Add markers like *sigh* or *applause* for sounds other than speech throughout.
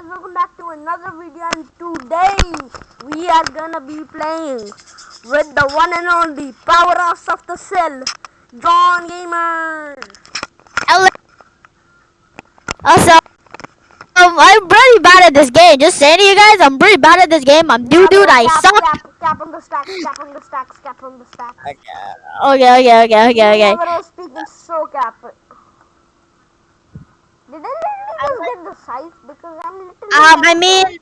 guys, welcome back to another video and today we are gonna be playing with the one and only powerhouse of the cell, John Gamer. Also, um, I'm pretty bad at this game. Just saying to you guys, I'm pretty bad at this game. I'm dude, dude. I cap, suck. Cap, cap on the stacks, cap on the stacks, cap on the stacks. Okay, okay, okay, okay, okay. Was speaking so cap. Did I literally get the size? Because I'm literally... Um, I mean,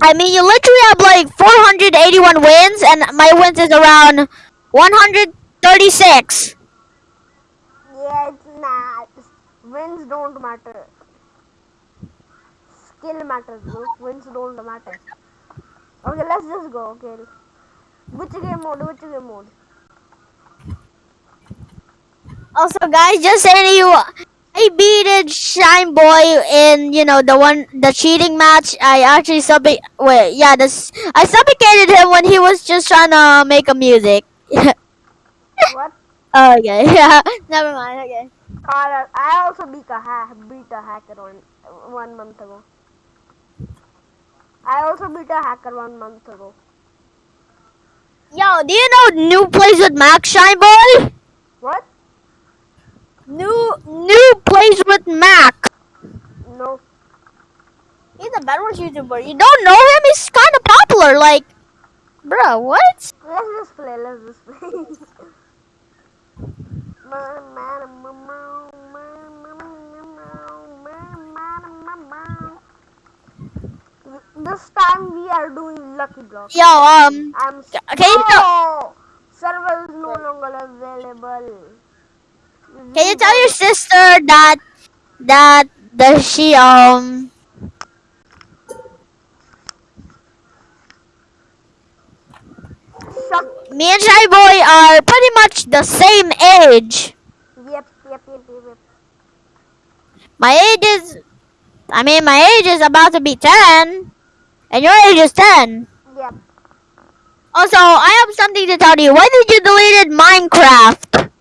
I mean, you literally have like 481 wins, and my wins is around 136. Yeah, it's not. Wins don't matter. Skill matters, bro. Wins don't matter. Okay, let's just go. Okay. Which game mode? Which game mode? Also, guys, just saying you, I beat Shine Boy in you know the one the cheating match. I actually sub wait yeah this I suffocated him when he was just trying to make a music. *laughs* What? okay, *laughs* yeah, never mind. Okay. Carl, I also beat a hack, beat a hacker one one month ago. I also beat a hacker one month ago. Yo, do you know new plays with Max Shine Boy? New new plays with Mac. No. He's a Bedwars YouTuber. You don't know him? He's kind of popular. Like, bro, what? Let's just play. Let's just play. This time we are doing lucky blocks. Yo, um, I'm tell, oh, server is no longer available. Can you tell your sister that that that she um me and Shy Boy are pretty much the same age. Yep, yep, yep, yep, yep. My age is, I mean, my age is about to be ten, and your age is ten. Yep. Also, I have something to tell you. Why did you deleted Minecraft?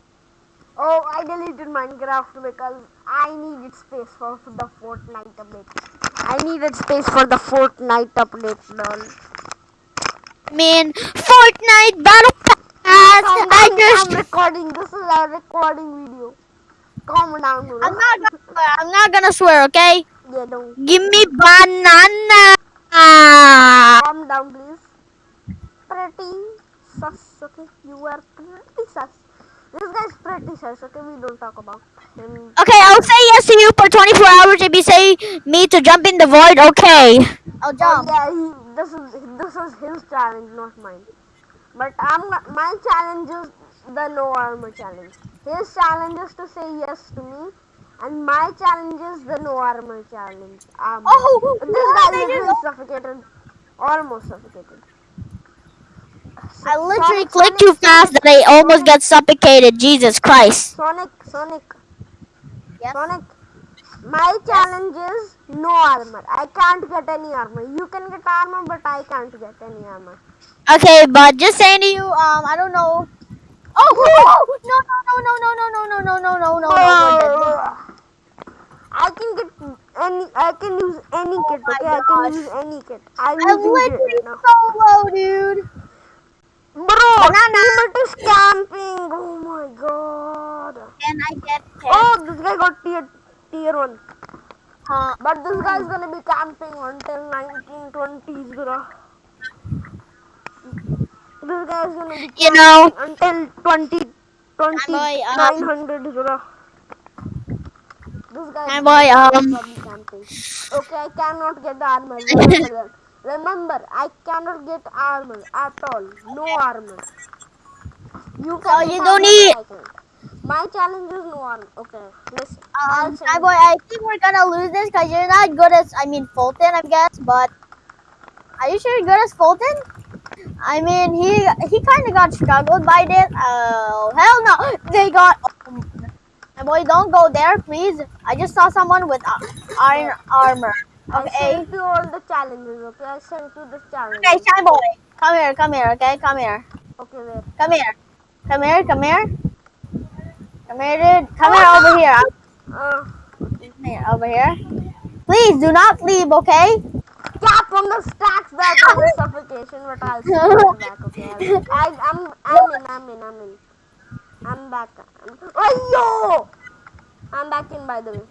Oh, I deleted Minecraft because I needed space for the Fortnite update. I needed space for the Fortnite update, lol. I mean, Fortnite Battle Pass. Calm I down, just, I'm recording. This is a recording video. Calm down, bro. I'm not gonna swear. I'm not gonna swear. Okay? Yeah, don't. Give me banana. Calm down, please. Pretty sus, okay? You are pretty sus. This guy's pretty sus, okay? We don't talk about him. Okay, I'll say yes to you for 24 hours if you say me to jump in the void. Okay. I'll Oh, jump. yeah, he, this is this is his challenge, not mine. But I'm my challenge is the no armor challenge. His challenge is to say yes to me, and my challenge is the no armor challenge. Um, Oh, this guy is literally suffocated, almost suffocated. I literally Sonic- clicked too Sonic- fast that I almost got suffocated. Jesus Christ. Sonic, Sonic, Yes. Sonic. My challenge is no armor. I can't get any armor. You can get armor, but I can't get any armor. Okay, but just saying to you, um, I don't know. Oh, oh, no, no, no, no, no, no, no, no, no, no, no, no, no. I can get any. I can use any kit. my Okay, I can use any kit. I'm I'm literally right now. so low, dude. Bro, Banana. teammate is camping. Oh my god. Can I get Oh, this guy got tier tier one. Uh, But this guy is gonna be camping until 1920s, bro. This guy's gonna be You know- until 20, 20 boy, um, 900, bro. This guy Hi, boy, um, gonna be camping. Okay, I cannot get the armor. *laughs* Remember, I cannot get armor at all. No armor. You can. Get you don't need- I. My challenge is no armor. Okay, listen. Um, you- boy, I think we're gonna lose this because you're not good as, I mean, Fulton, I guess, but are you sure you're good as Fulton? I mean, he he kind of got struggled by this. Oh, hell no. They got, oh, my boy, don't go there, please. I just saw someone with uh, iron armor. I Okay. sent you all the challenges, okay? I sent you the challenge. Okay, shy boy. Come here, come here, okay? Come here. Okay, wait. Come here. Come here, come here. Come here, dude. Come here over here. Uh, Come here, over here. Please do not leave, okay? Cap on the stacks back on the suffocation, but I'll get back. Okay, *laughs* I, I'm, I'm in, I'm in, I'm in. I'm back. Ayo! I'm back in, by the way.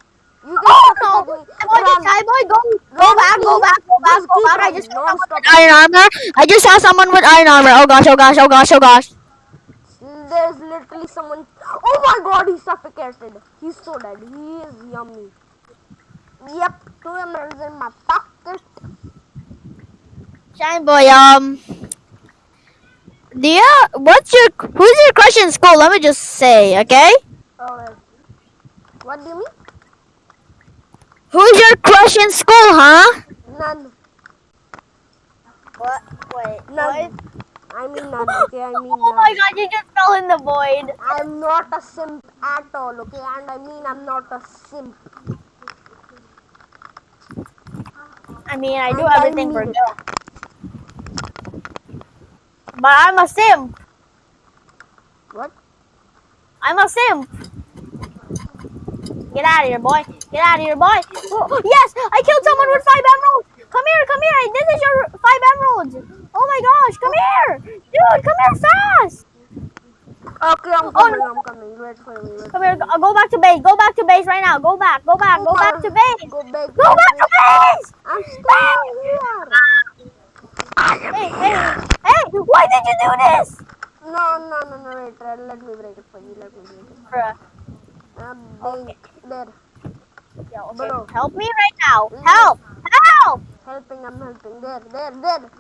You can Oh no! me. Skyboy, Run. Skyboy, go, go back, go back, go back, go back. I just saw someone with iron armor. I just saw someone with iron armor. Oh gosh, oh gosh, oh gosh, oh gosh. There's literally someone. Oh my god, he's suffocated. He's so dead. He is yummy. Yep, two emeralds in my pocket. Shine boy, um, do you, what's your, who's your crush in school? Let me just say, okay? Alright. What do you mean? Who's your crush in school, huh? None. What? Wait, None. I mean none. Okay, I mean *laughs* Oh my god, you just fell in the void. I'm not a simp at all. Okay, and I mean I'm not a simp. I mean, I do And everything for mean it. girls. But I'm a simp. What? I'm a simp. Get out of here, boy. Get out of here, boy. Oh, yes, I killed someone with five emeralds. Come here, come here. This is your five emeralds. Oh my gosh, come here. Dude, come here fast. Okay, I'm Oh, coming. no. I'm coming. For me. Wait. Come here. Go, go back to base. Go back to base right now. Go back. Go back. Go back to base. Go back. Go back to base. I'm still here. Hey, hey, hey. Why did you do this? No, no, no, no. Wait. Let me break it for you. Let me break it. Bruh. Um, Okay. there. Okay. Bro. Help me right now. Help. Help. Helping. I'm helping. There, there, there.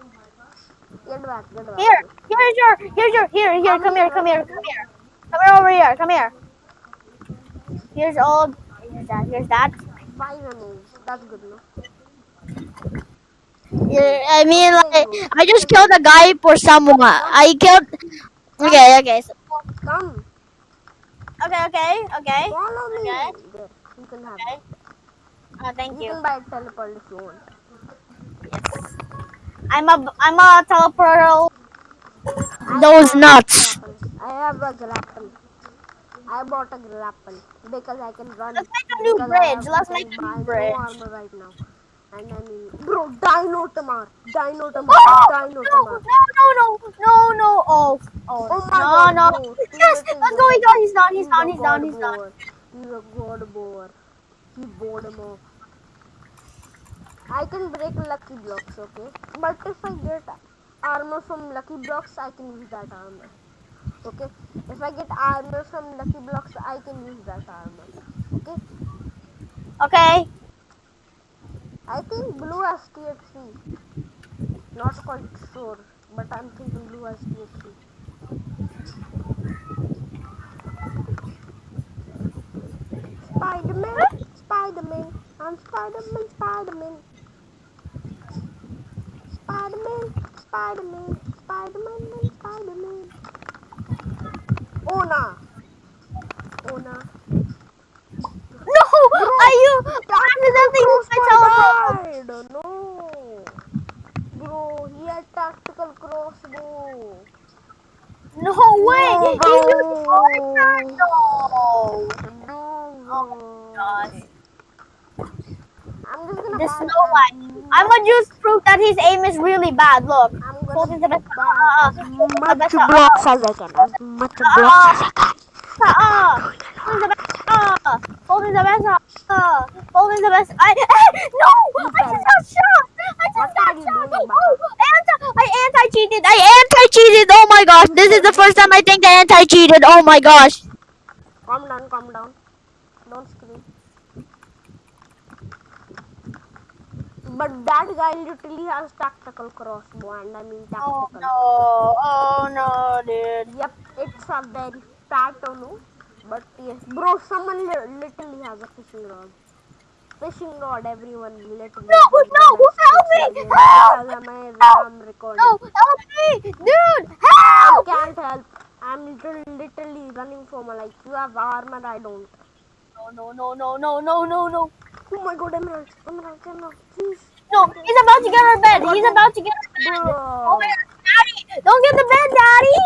Get back. Get back. Here, here's your, here's your, here, here, come here, come here, come here. Come here over here, come here. Here's all, here's that, here's that. Emeralds. That's good, no? Yeah, I mean, like, I just killed a guy for someone. I killed, okay, okay, so, Come. okay, okay, okay. Follow me. Okay. There. You can have Okay. it. Uh, thank You you. can buy a teleport if you want. Yes. I'm a, I'm a teleporter. I Those nuts. grapple. I have a grapple. I bought a grapple because I can run. Let's make a new bridge. have Let's make a new no armor right now. And I mean, bro, Dino Tamer, Dino Tamer, Oh, Dino no, Tamer. no, no, no, no, oh, oh, Oh my God, no, bro, no. Yes, little let's go, he's done, he's done, he's a done, he's done, god he's done. boar. He's a god boar. Bored him. I can break lucky blocks, okay? But if I get armor from lucky blocks, I can use that armor. Okay? If I get armor from lucky blocks, I can use that armor. Okay? Okay, I think blue has tier 3. Not quite sure, but I'm thinking blue has tier 3. Spider-Man, Spider-Man, I'm Spider-Man, Spider-Man. Spider-Man, Spider-Man, Spider-Man, Spider-Man. Nah. Oh, nah. no, are you accidentally used my telephone? died. No. Bro, he had tactical crossbow. No way, No, he used bro. No. No. Oh, gosh. I'm just gonna There's buy no. I'm gonna just prove that his aim is really bad. Look. I'm gonna the best. Uh, the much blocks as I can. As much blocks as I can. Ah, folding the best. Ah, folding the best. Ah, folding the best. I, no, I just got shot. I just got shot. doing, Oh, anti, I anti-cheated. I anti-cheated. Oh my gosh, this is the first time I think I anti-cheated. Oh my gosh. Calm down, calm down. Don't scream. But that guy literally has tactical crossbow and I mean oh, tactical. Oh no. Oh no, dude. Yep, it's a very fat onu. But yes, bro, someone li- literally has a fishing rod. Fishing rod, everyone literally. No, no, help me, help! I'm, I'm recording. No, help me, dude. I Help. can't help. I'm literally, literally running for my life. You have armor, I don't. No, no, no, no, no, no, no. Oh my god, Emerald, Emerald, Emerald, please. No, he's about to get her bed. He's about to get her bed. Oh my god, daddy! Don't get the bed, daddy!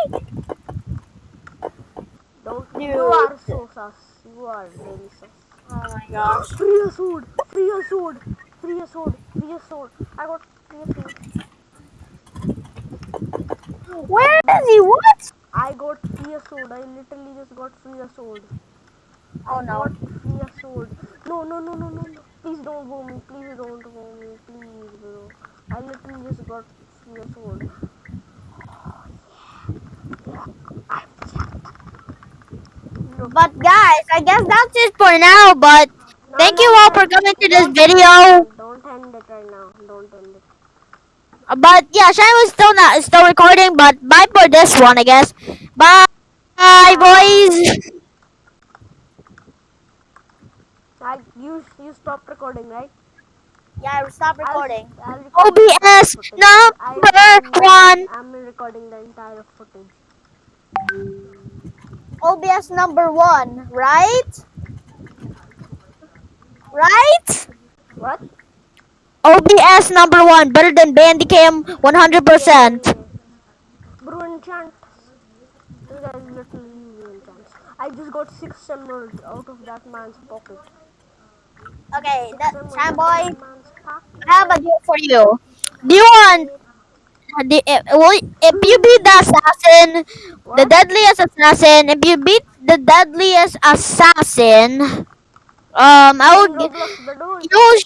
Don't. Dude. You are so sus. You are really sus. Oh my gosh. Free a sword. Free a sword. free a sword, free a sword. I got free a sword. Where is he? What? I got free a sword. I literally just got free a sword. Oh, I no. got free a sword. No, no, no, no, no, no. Please don't go me. Please don't go me. Please, bro. I literally just got a sword. But guys, I guess that's it for now. But no, thank no, you all no. for coming to this video. Don't end it right now. Don't end it. But yeah, Shine was still not still recording. But bye for this one, I guess. Bye, Bye. boys. I you you stopped recording, right? Yeah, I'll, recording. I'll record the entire OBS number I, one. I'm, I'm recording the entire footage. OBS number one, right? Right? What? OBS number one, better than Bandicam 100%. Yeah. Bro, enchant. This guy is literally using. I just got six emeralds out of that man's pocket. Okay, that, emeralds Shine out of Boy, that man's pocket. I have a deal for you. Do you want the, uh, well, if you beat the assassin, the deadliest assassin, if you beat the deadliest assassin, um, I gi- You,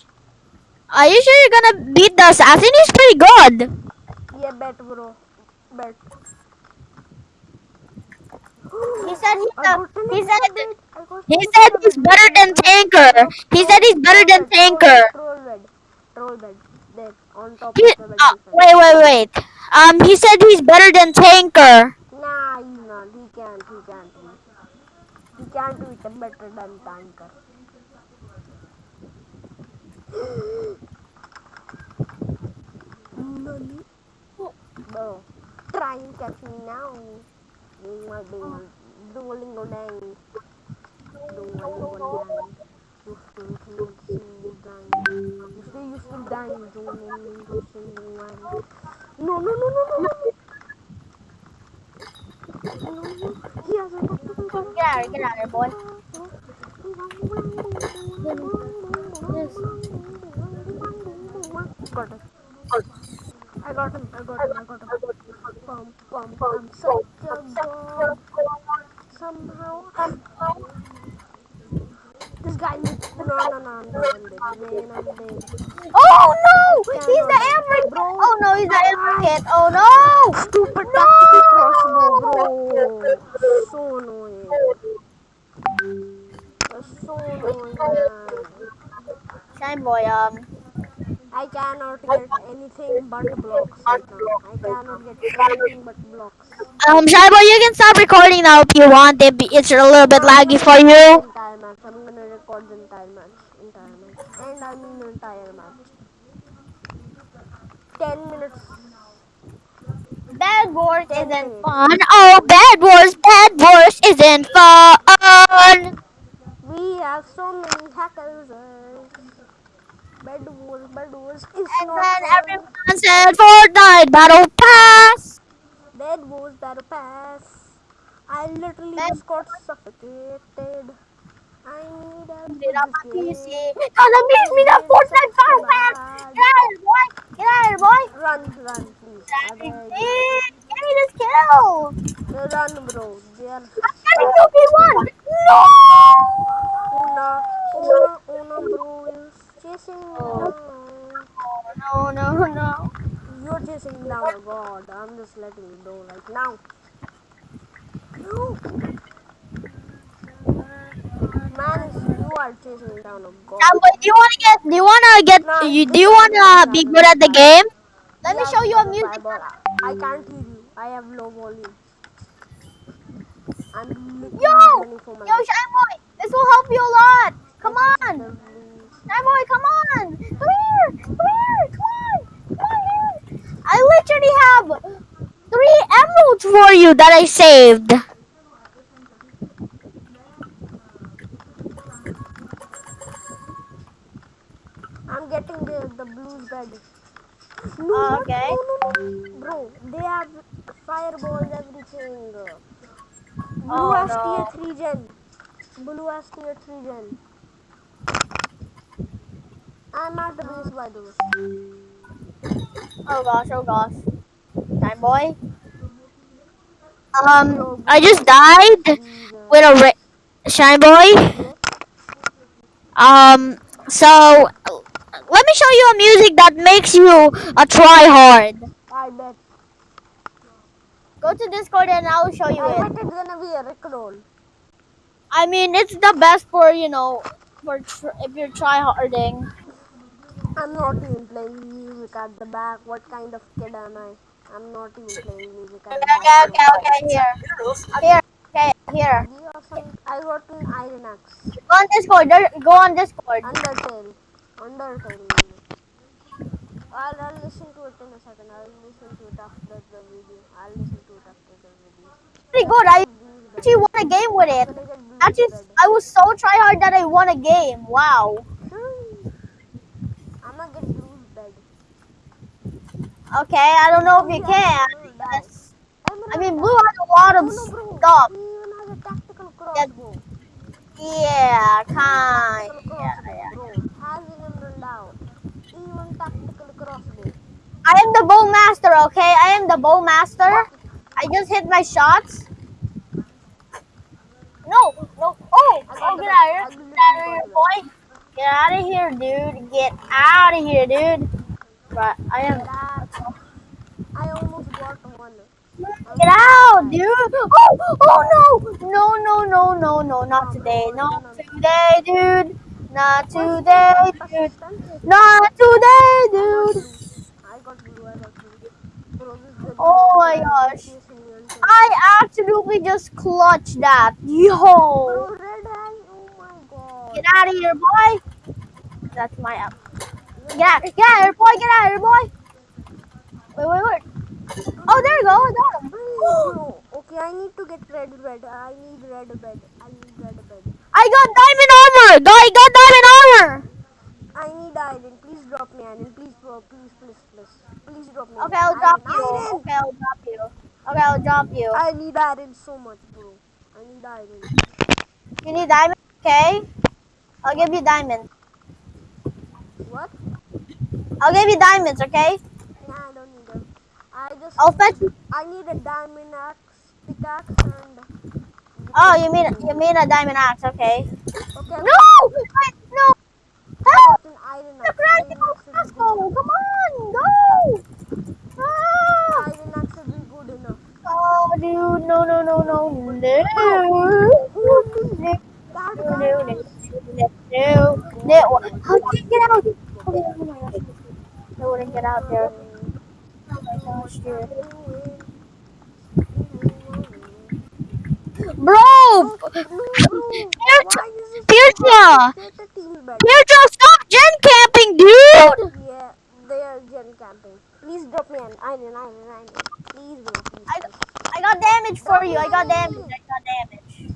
are you sure you're gonna beat the assassin? He's pretty good. Yeah, bet, bro. Bet. He said he's *gasps* I a, got an he said bed. I got he said he's better than Tanqr. He said he's better than Tanqr. He, uh, wait, wait, wait. Um, he said he's better than Tanqr. Nah, he's not. He can't. He can't. He can't do it better than Tanqr. Nani? Bro, try and catch me now. Dingle, dingle, dingle, dang. Dingle, dang. No, no, no, no, no, no. Get out, of- get out of here, boy. Got it. I got him. I got him. I got him. Pum, pum, I'm such a god. Somehow. This guy needs. No, no, no. I'm dead. I'm dead. Man, I'm dead. Oh no! He's the Amber Bro. Oh no, he's the Amber Kid. Oh no! Stupid No! tactical crossbow, bro. So annoying. That's so annoying. Shine boy, um, I cannot get anything but blocks right. I cannot get anything but blocks. um, Shine boy, you can stop recording now if you want. It it's a little bit laggy for you. The Entire match. Record the entire match. Entire match. And I mean the entire match. Ten minutes. Bad Wars Ten isn't minutes. fun. Oh, Bad Wars, Bad Wars isn't fun. We have so many hackers. Bad wars, Bad wars. It's And not then fun. everyone said Fortnite Battle Pass. Bad wars, battle pass. I literally Bed- just got suffocated. I need help Get up my with this PC. it makes me the Fortnite. Bad. Get out boy. Get out boy. Run, run, please. I Give me this kill. Run, bro. Are I'm getting 2v1. No. Una, Una, Una, bro is chasing me Oh. No, no, no. You're chasing me down, god. I'm just letting you know right now. No. Man, you are chasing me down, god. Um, but do you wanna get? Do you wanna get? Nah, you, do you wanna be good at the game? Let me show you a music. I can't hear you. I have low volume. I'm Yo, yo. Shine Boy, this will help you a lot. Come on, Shine Boy, come on. Come here, come here, come on, come on here. I literally have three emeralds for you that I saved. Gosh, oh gosh. Time boy. Um, I just died with a shine boy. Um, so let me show you a music that makes you a try hard. I bet. Go to Discord and I'll show you I it. bet it's gonna be a Rickroll. I mean, it's the best for you know, for tr- if you're try harding. I'm not even playing music at the back. What kind of kid am I? I'm not even playing music Okay, back. okay, okay, here, here, okay, here. Do you have some? I got an Iron Axe. Go on Discord. Go on Discord. Undertale. Undertale. I'll, I'll listen to it in a second. I'll listen to it after the video. I'll listen to it after the video. Pretty good. I actually won a game with it. Gonna get blues Actually. I was so try hard that I won a game. Wow. Hmm. I'm gonna get blues bed. Okay, I don't know if you can. I mean, Blue has a lot of stuff. Yeah, kind. Yeah, yeah. I am the bow master. Okay, I am the bow master. I just hit my shots. No, no. Oh, oh, get out of here. Get out of here, boy. Get out of here, dude. Get out of here, dude. But I am. That, I almost got one. Get out, dude. Oh, oh no. No, no, no, no, no. Not today. Not today, dude. Not today, dude. Not today, dude. Oh my gosh. I absolutely just clutched that. Yo. Get out of here, boy. That's my app. Get out. Get out here, boy. Get out of here, boy. Wait, wait, wait. Oh, there you go. I got him. Bro, okay, I need to get red bed. I need red bed. I need red bed. I got diamond armor. I got diamond armor. I need iron. Please drop me iron. Please, bro. Please, please, please. Please drop me Okay. I'll drop you. iron. Okay, I'll drop you. Okay, I'll drop you. I need iron so much, bro. I need iron. You need diamond? Okay. I'll give you diamonds. What? I'll give you diamonds, okay? Nah, I don't need them. I just. I'll fetch. I need a diamond axe, pickaxe, and. Oh, you mean you mean a diamond axe, okay? Okay. No! Wait, no! Help! an iron The axe. Iron axe Let's is go! good. Come on! Go! Ah! Iron axe isn't good enough. Oh, dude, no, no, no, no, no. No, no, no, no, no. How did you get out? Oh my gosh. I wouldn't get out there. Oh my gosh, dude. Bro! No, bro. Peter, Why is this Peter, Get the team back. Peter, stop gen camping, dude! Yeah, they are gen camping. Please drop me an iron, iron, iron. Please, bro. Please. I, I got damage for you. I got damage. I got damage.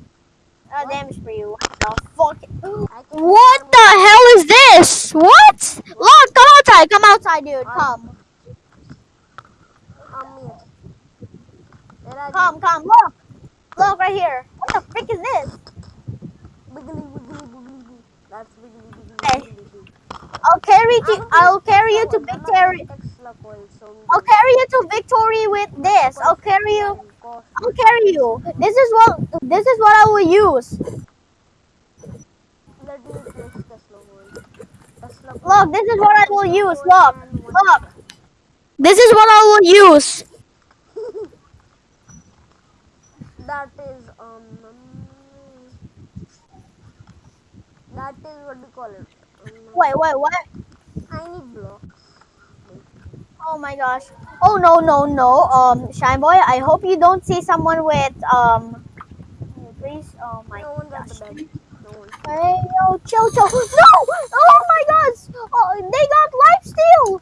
I got damage for you. What the fuck? *gasps* What the hell is this? What? Look, come outside. Come outside, dude. Uh, come. I'm here. Where are Come, come. Look. Look right here. What the frick is this? Wiggly, wiggly, wiggly. That's wiggly, wiggly, wiggly. I'll carry you. I'll carry you to victory. I'll carry you to victory with this. I'll carry you. I'll carry you. This is what. This is what I will use. Look. This is what I will use. Look. Look. This is what I will use. That is um. That is what we call it. Um, Wait. Wait. What? I need blocks. Oh my gosh. Oh no no no. Um, Shine Boy. I hope you don't see someone with um. Please. Oh my No gosh. the bed. No. Hey yo, chill chill. No! Oh my gosh! Oh, they got lifesteal.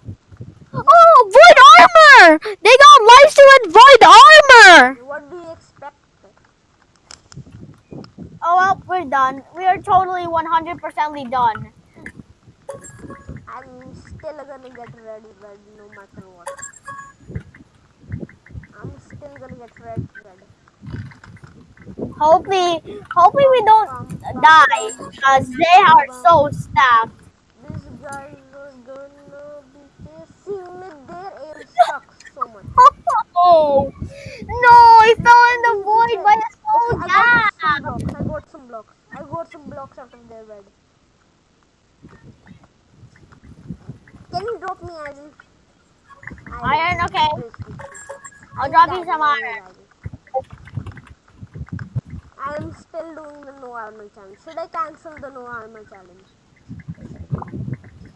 Oh, void armor! They got lifesteal and void armor. Oh, well, we're done. We are totally 100%ly done. I'm still gonna get ready, red no matter what. I'm still gonna get red, red. Hopefully, hopefully we don't um, die, because they are so stacked. This guy is gonna be facing me there and *laughs* sucks so much. oh! No, He fell in the void by the Oh, I yeah. Got blocks. I got some blocks. I got some blocks out of their bed. Can you drop me iron? Iron, iron okay. I'll drop you some iron. I am still doing the no armor challenge. Should I cancel the no armor challenge?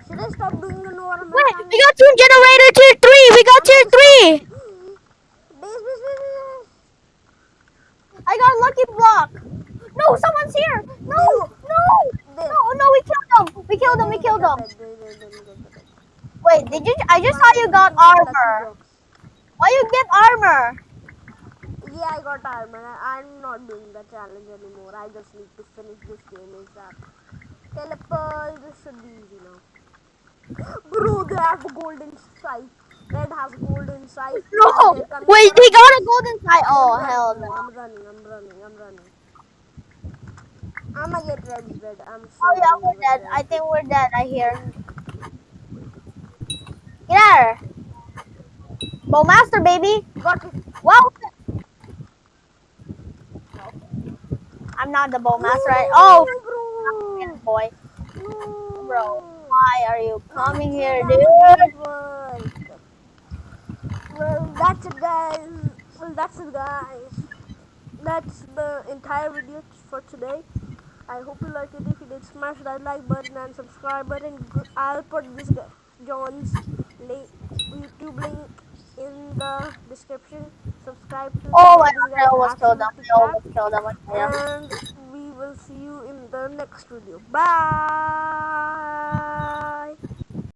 Should I stop doing the no armor Wait, challenge? we got two generator tier 3! We got tier 3! base, base, base, base. I got a lucky block. No, someone's here. No, no, no, no. We killed them. We killed them. We killed them. Wait, did you? I just saw you got armor. Why you get armor? Yeah, I got armor. I'm not doing the challenge anymore. I just need to finish this game ASAP. Teleport, this should be easy now. *gasps* Bro, they have golden sight. Red has gold inside. *laughs* No. And they're coming Wait, they got a gold inside. Oh I'm hell no. I'm running, I'm running, I'm running. I'ma get red red. I'm so Oh yeah, we're dead. red. I think we're dead. I hear. Get out of here. Bowmaster, baby. Well. I'm not the bowmaster. Oh, No, boy. bro. No. Bro, why are you coming here, dude? That's it, guys. Well, that's it, guys. That's the entire video for today. I hope you liked it. If you did, smash that like button and subscribe button. I'll put this John's link, YouTube link in the description. Subscribe to Oh my god, I almost killed them. absolutely I crap. almost killed them. And we will see you in the next video. Bye.